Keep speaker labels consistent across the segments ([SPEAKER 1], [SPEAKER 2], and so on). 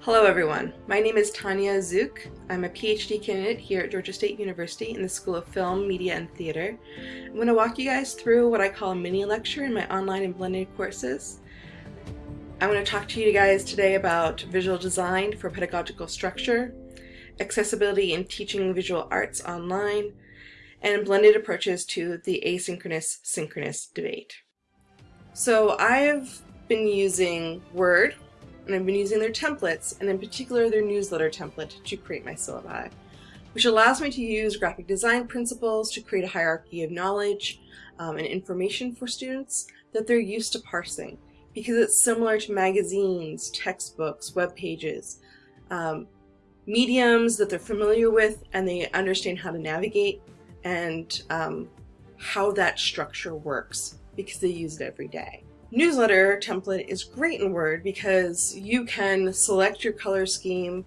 [SPEAKER 1] Hello everyone, my name is Tanya Zook. I'm a PhD candidate here at Georgia State University in the School of Film, Media, and Theater. I'm going to walk you guys through what I call a mini lecture in my online and blended courses. I'm going to talk to you guys today about visual design for pedagogical structure, accessibility in teaching visual arts online, and blended approaches to the asynchronous synchronous debate. So I've been using Word and I've been using their templates, and in particular their newsletter template, to create my syllabi, which allows me to use graphic design principles to create a hierarchy of knowledge um, and information for students that they're used to parsing, because it's similar to magazines, textbooks, web pages, um, mediums that they're familiar with and they understand how to navigate and um, how that structure works because they use it every day. Newsletter template is great in Word because you can select your color scheme,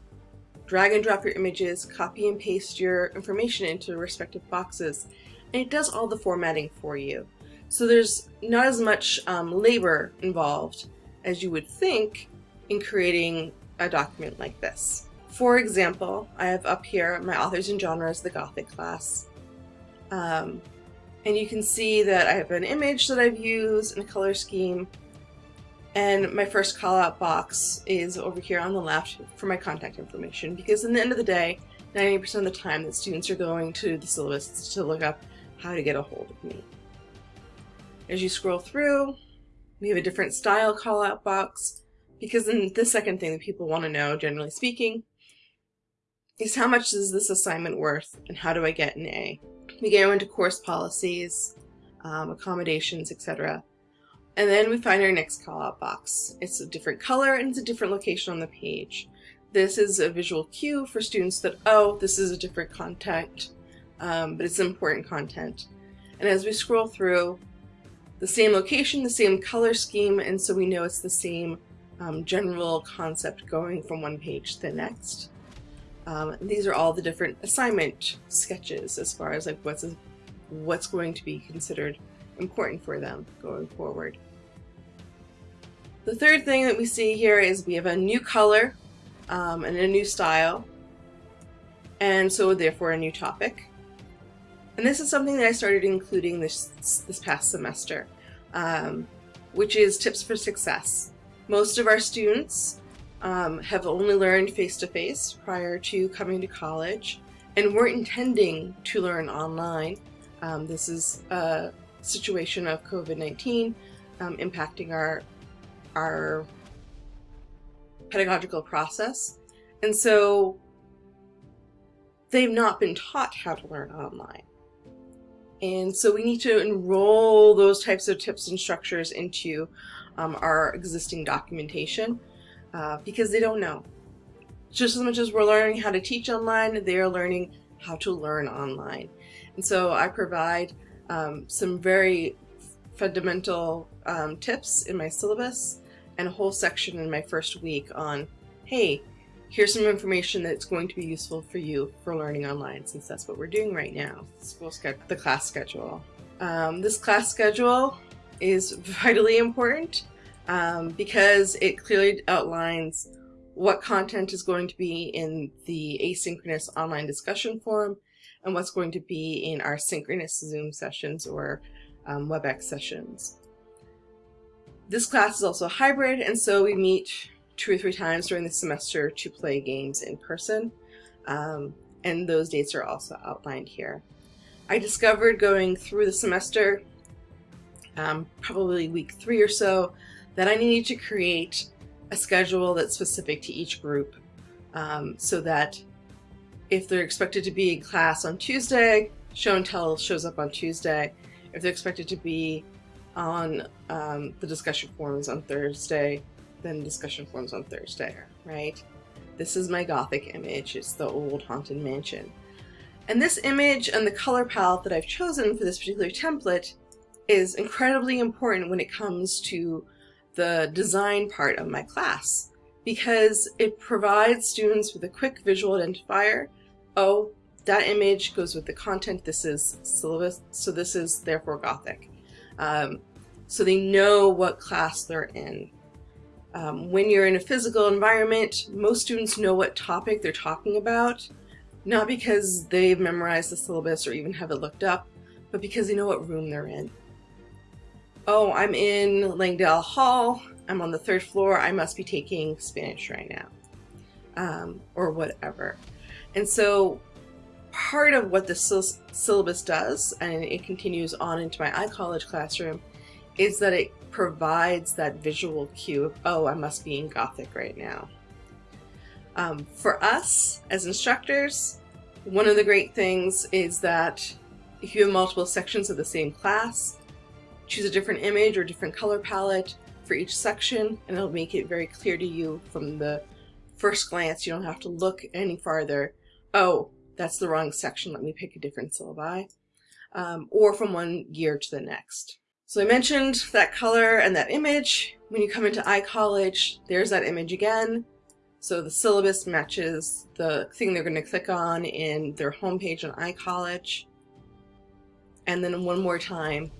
[SPEAKER 1] drag and drop your images, copy and paste your information into the respective boxes, and it does all the formatting for you. So there's not as much um, labor involved as you would think in creating a document like this. For example, I have up here my authors and genres, the Gothic class. Um, and you can see that I have an image that I've used and a color scheme. And my first call out box is over here on the left for my contact information because in the end of the day, 90% of the time that students are going to the syllabus to look up how to get a hold of me. As you scroll through, we have a different style call out box because then the second thing that people want to know, generally speaking, is how much is this assignment worth and how do I get an A? We go into course policies, um, accommodations, etc. And then we find our next call-out box. It's a different color and it's a different location on the page. This is a visual cue for students that, oh, this is a different content, um, but it's important content. And as we scroll through, the same location, the same color scheme, and so we know it's the same um, general concept going from one page to the next. Um, these are all the different assignment sketches as far as like what's a, what's going to be considered important for them going forward. The third thing that we see here is we have a new color um, and a new style and so therefore a new topic. And this is something that I started including this, this past semester, um, which is tips for success. Most of our students um, have only learned face-to-face -face prior to coming to college and weren't intending to learn online. Um, this is a situation of COVID-19 um, impacting our, our pedagogical process. And so they've not been taught how to learn online. And so we need to enroll those types of tips and structures into um, our existing documentation uh, because they don't know. Just as much as we're learning how to teach online, they are learning how to learn online. And so I provide um, some very fundamental um, tips in my syllabus and a whole section in my first week on, hey, here's some information that's going to be useful for you for learning online since that's what we're doing right now. School schedule, the class schedule. Um, this class schedule is vitally important um, because it clearly outlines what content is going to be in the asynchronous online discussion forum and what's going to be in our synchronous Zoom sessions or um, WebEx sessions. This class is also hybrid and so we meet two or three times during the semester to play games in person um, and those dates are also outlined here. I discovered going through the semester, um, probably week three or so, that I needed to create a schedule that's specific to each group um, so that if they're expected to be in class on Tuesday, show and tell shows up on Tuesday. If they're expected to be on um, the discussion forums on Thursday, then discussion forums on Thursday, right? This is my Gothic image. It's the old haunted mansion. And this image and the color palette that I've chosen for this particular template is incredibly important when it comes to the design part of my class because it provides students with a quick visual identifier. Oh, that image goes with the content. This is syllabus, so this is therefore Gothic. Um, so they know what class they're in. Um, when you're in a physical environment, most students know what topic they're talking about, not because they've memorized the syllabus or even have it looked up, but because they know what room they're in. Oh, I'm in Langdale Hall, I'm on the third floor, I must be taking Spanish right now, um, or whatever. And so part of what the syllabus does, and it continues on into my iCollege classroom, is that it provides that visual cue of, oh, I must be in Gothic right now. Um, for us as instructors, one of the great things is that if you have multiple sections of the same class, choose a different image or different color palette for each section and it'll make it very clear to you from the first glance. You don't have to look any farther. Oh, that's the wrong section. Let me pick a different syllabi. Um, or from one year to the next. So I mentioned that color and that image. When you come into iCollege, there's that image again. So the syllabus matches the thing they're going to click on in their homepage on iCollege. And then one more time,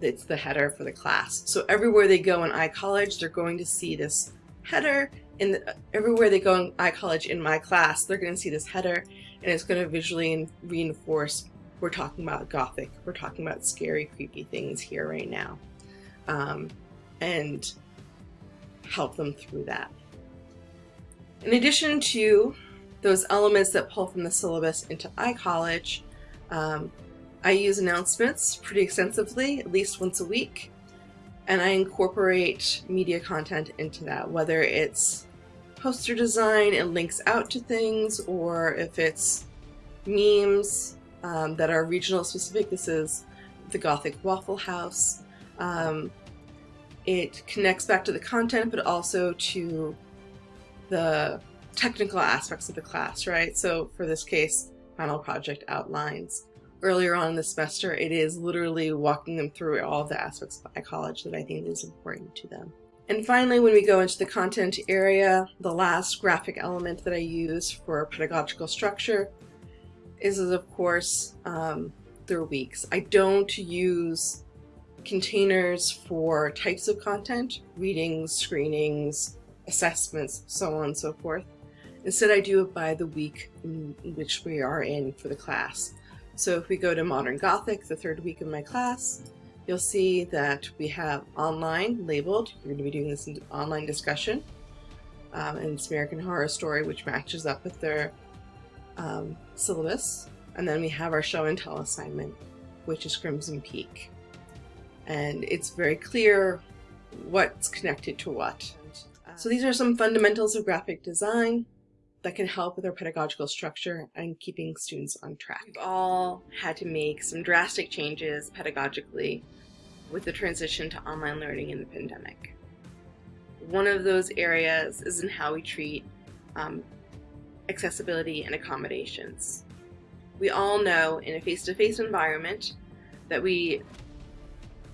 [SPEAKER 1] it's the header for the class. So everywhere they go in iCollege, they're going to see this header. In the, everywhere they go in iCollege in my class, they're going to see this header, and it's going to visually reinforce we're talking about gothic, we're talking about scary, creepy things here right now, um, and help them through that. In addition to those elements that pull from the syllabus into iCollege, um, I use announcements pretty extensively, at least once a week, and I incorporate media content into that, whether it's poster design and links out to things, or if it's memes, um, that are regional specific. This is the Gothic Waffle House. Um, it connects back to the content, but also to the technical aspects of the class, right? So for this case, final project outlines. Earlier on in the semester, it is literally walking them through all the aspects of iCollege that I think is important to them. And finally, when we go into the content area, the last graphic element that I use for pedagogical structure is, of course, um, their weeks. I don't use containers for types of content, readings, screenings, assessments, so on and so forth. Instead, I do it by the week in which we are in for the class. So if we go to Modern Gothic, the third week of my class, you'll see that we have online labeled. You're going to be doing this in online discussion. Um, and it's American Horror Story, which matches up with their um, syllabus. And then we have our show and tell assignment, which is Crimson Peak. And it's very clear what's connected to what. So these are some fundamentals of graphic design that can help with our pedagogical structure and keeping students on track. We've all had to make some drastic changes pedagogically with the transition to online learning in the pandemic. One of those areas is in how we treat um, accessibility, and accommodations. We all know in a face-to-face -face environment that we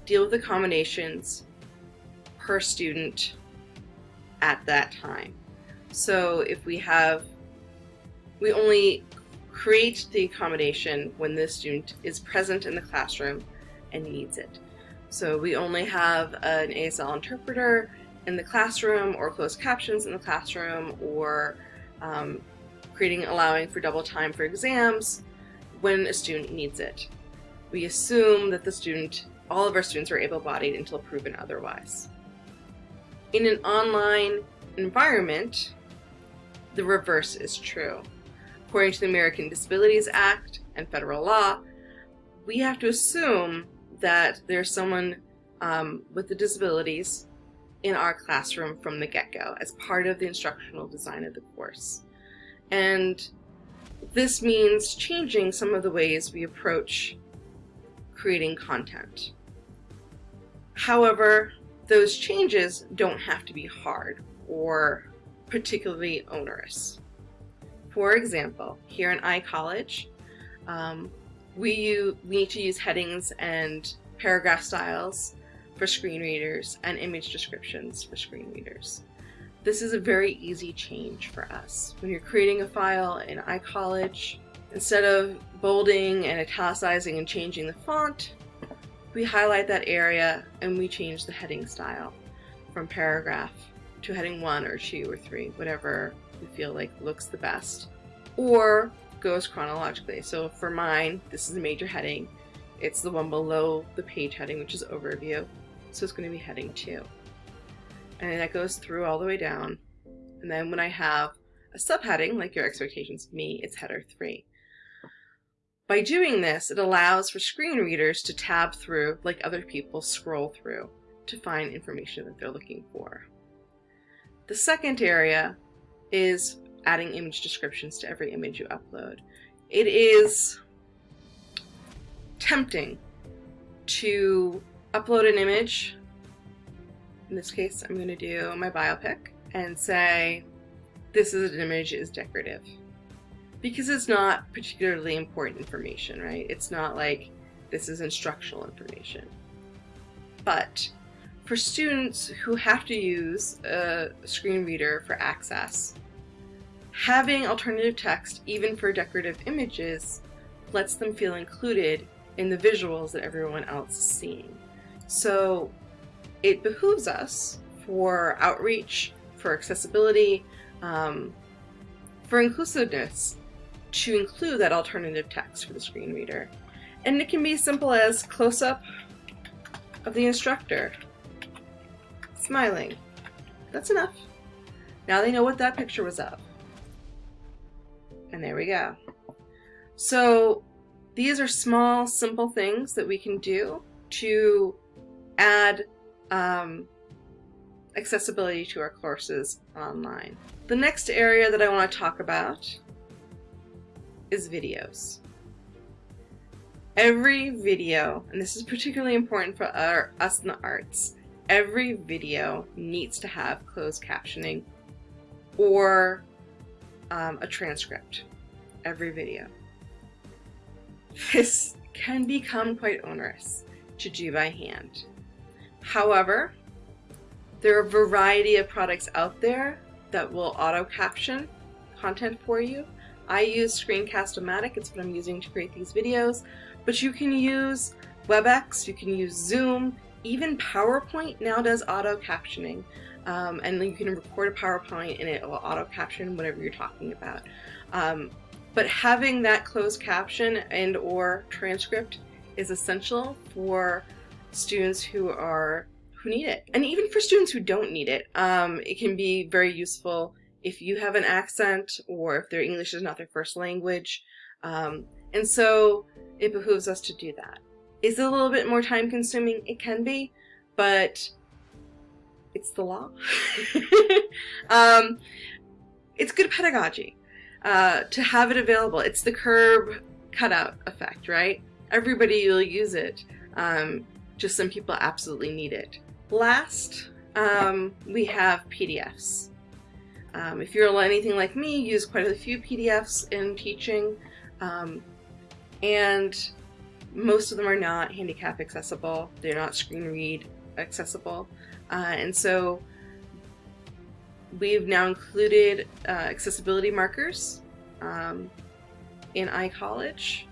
[SPEAKER 1] deal with accommodations per student at that time. So if we have, we only create the accommodation when the student is present in the classroom and needs it. So we only have an ASL interpreter in the classroom or closed captions in the classroom or um, creating allowing for double time for exams when a student needs it. We assume that the student, all of our students are able-bodied until proven otherwise. In an online environment, the reverse is true. According to the American Disabilities Act and federal law, we have to assume that there's someone um, with the disabilities in our classroom from the get-go as part of the instructional design of the course. And this means changing some of the ways we approach creating content. However, those changes don't have to be hard or particularly onerous. For example, here in iCollege, um, we, we need to use headings and paragraph styles for screen readers and image descriptions for screen readers. This is a very easy change for us. When you're creating a file in iCollege, instead of bolding and italicizing and changing the font, we highlight that area and we change the heading style. from paragraph to heading one or two or three, whatever you feel like looks the best, or goes chronologically. So for mine, this is a major heading. It's the one below the page heading, which is overview. So it's going to be heading two. And that goes through all the way down. And then when I have a subheading, like your expectations me, it's header three. By doing this, it allows for screen readers to tab through like other people scroll through to find information that they're looking for. The second area is adding image descriptions to every image you upload. It is tempting to upload an image. In this case, I'm going to do my biopic and say, this is an image is decorative. Because it's not particularly important information, right? It's not like this is instructional information. But for students who have to use a screen reader for access, having alternative text, even for decorative images, lets them feel included in the visuals that everyone else is seeing. So it behooves us for outreach, for accessibility, um, for inclusiveness, to include that alternative text for the screen reader. And it can be as simple as close-up of the instructor smiling. That's enough. Now they know what that picture was of. And there we go. So these are small, simple things that we can do to add um, accessibility to our courses online. The next area that I want to talk about is videos. Every video, and this is particularly important for our, us in the arts, every video needs to have closed captioning or um, a transcript. Every video. This can become quite onerous to do by hand. However, there are a variety of products out there that will auto caption content for you. I use Screencast-O-Matic, it's what I'm using to create these videos, but you can use WebEx, you can use Zoom, even PowerPoint now does auto captioning. Um, and you can record a PowerPoint and it will auto caption whatever you're talking about. Um, but having that closed caption and or transcript is essential for students who are who need it. And even for students who don't need it, um, it can be very useful if you have an accent or if their English is not their first language. Um, and so it behooves us to do that. Is it a little bit more time consuming? It can be, but it's the law. um, it's good pedagogy uh, to have it available. It's the curb cutout effect, right? Everybody will use it. Um, just some people absolutely need it. Last, um, we have PDFs. Um, if you're anything like me, use quite a few PDFs in teaching, um, and most of them are not handicap accessible. They're not screen read accessible. Uh, and so we've now included uh, accessibility markers um, in iCollege.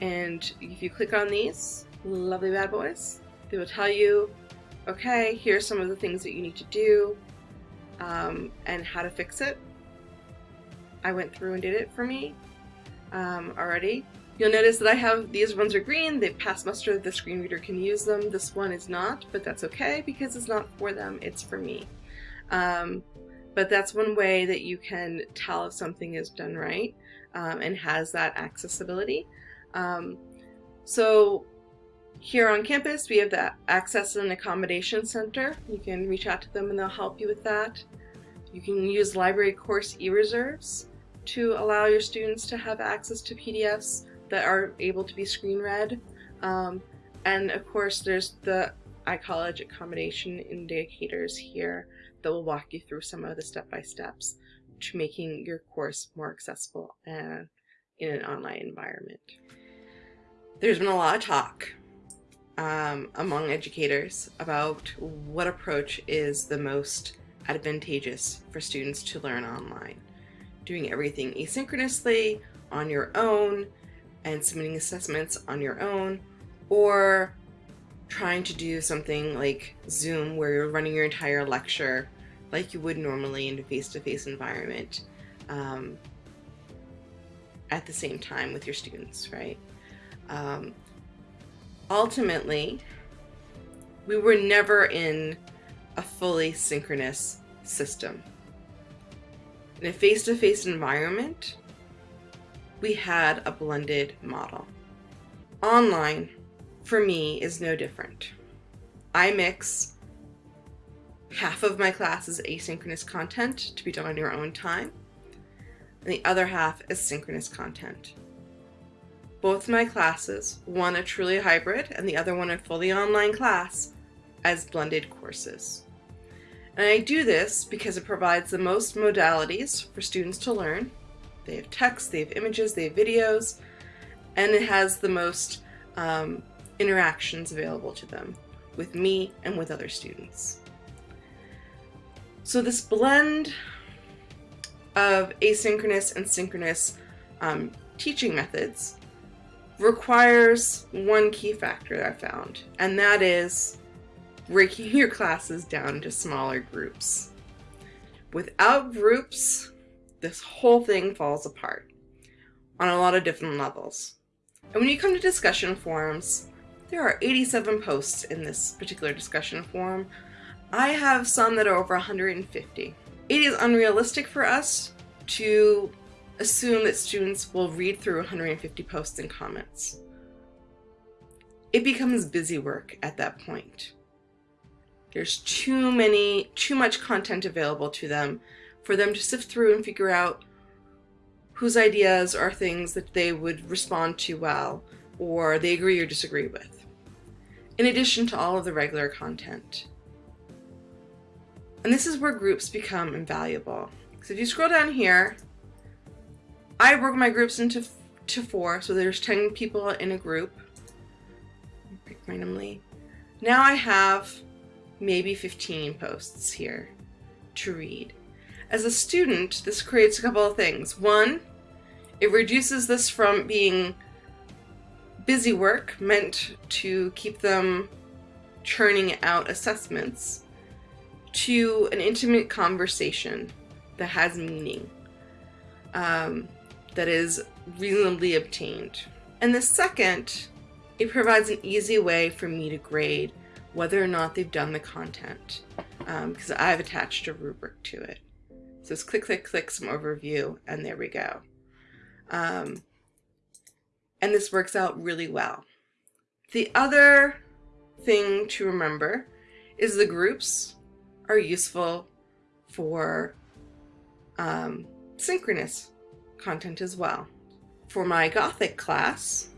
[SPEAKER 1] And if you click on these lovely bad boys, they will tell you, okay, here's some of the things that you need to do um, and how to fix it. I went through and did it for me um, already. You'll notice that I have, these ones are green, they've passed muster, the screen reader can use them. This one is not, but that's okay because it's not for them, it's for me. Um, but that's one way that you can tell if something is done right um, and has that accessibility. Um, so here on campus, we have the Access and Accommodation Center. You can reach out to them and they'll help you with that. You can use library course e-reserves to allow your students to have access to PDFs that are able to be screen read. Um, and of course, there's the iCollege accommodation indicators here that will walk you through some of the step-by-steps to making your course more accessible and in an online environment. There's been a lot of talk um, among educators about what approach is the most advantageous for students to learn online. Doing everything asynchronously, on your own, and submitting assessments on your own, or trying to do something like Zoom where you're running your entire lecture like you would normally in a face-to-face environment um, at the same time with your students, right? Um, ultimately, we were never in a fully synchronous system. In a face-to-face -face environment, we had a blended model. Online, for me, is no different. I mix half of my class is asynchronous content to be done on your own time, and the other half is synchronous content. Both my classes, one a truly hybrid and the other one a fully online class, as blended courses. And I do this because it provides the most modalities for students to learn. They have text, they have images, they have videos, and it has the most um, interactions available to them with me and with other students. So this blend of asynchronous and synchronous um, teaching methods requires one key factor that I found, and that is breaking your classes down into smaller groups. Without groups, this whole thing falls apart on a lot of different levels. And when you come to discussion forums, there are 87 posts in this particular discussion forum. I have some that are over 150. It is unrealistic for us to assume that students will read through 150 posts and comments. It becomes busy work at that point. There's too many, too much content available to them for them to sift through and figure out whose ideas are things that they would respond to well or they agree or disagree with, in addition to all of the regular content. And this is where groups become invaluable. So if you scroll down here, I broke my groups into to four, so there's 10 people in a group. Pick randomly. Now I have maybe 15 posts here to read. As a student, this creates a couple of things. One, it reduces this from being busy work meant to keep them churning out assessments to an intimate conversation that has meaning, um, that is reasonably obtained. And the second, it provides an easy way for me to grade whether or not they've done the content because um, I've attached a rubric to it. So it's click, click, click, some overview, and there we go. Um, and this works out really well. The other thing to remember is the groups are useful for um, synchronous content as well. For my Gothic class,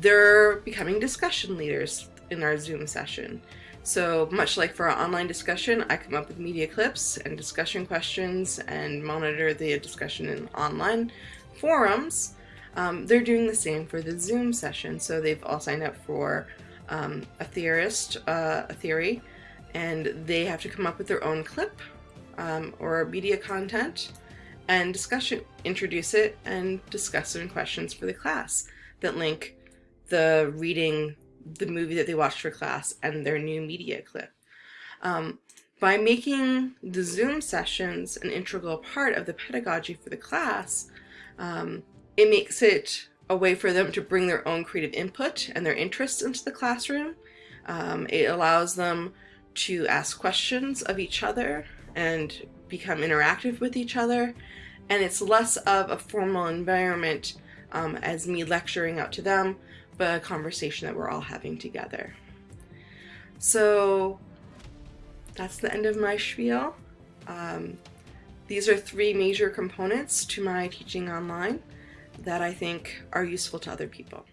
[SPEAKER 1] they're becoming discussion leaders in our Zoom session. So much like for our online discussion, I come up with media clips and discussion questions and monitor the discussion in online forums. Um, they're doing the same for the Zoom session. So they've all signed up for um, a theorist, uh, a theory, and they have to come up with their own clip um, or media content and discussion, introduce it and discuss some questions for the class that link the reading the movie that they watched for class and their new media clip. Um, by making the Zoom sessions an integral part of the pedagogy for the class, um, it makes it a way for them to bring their own creative input and their interests into the classroom. Um, it allows them to ask questions of each other and become interactive with each other. And it's less of a formal environment um, as me lecturing out to them, a conversation that we're all having together. So that's the end of my spiel. Um, these are three major components to my teaching online that I think are useful to other people.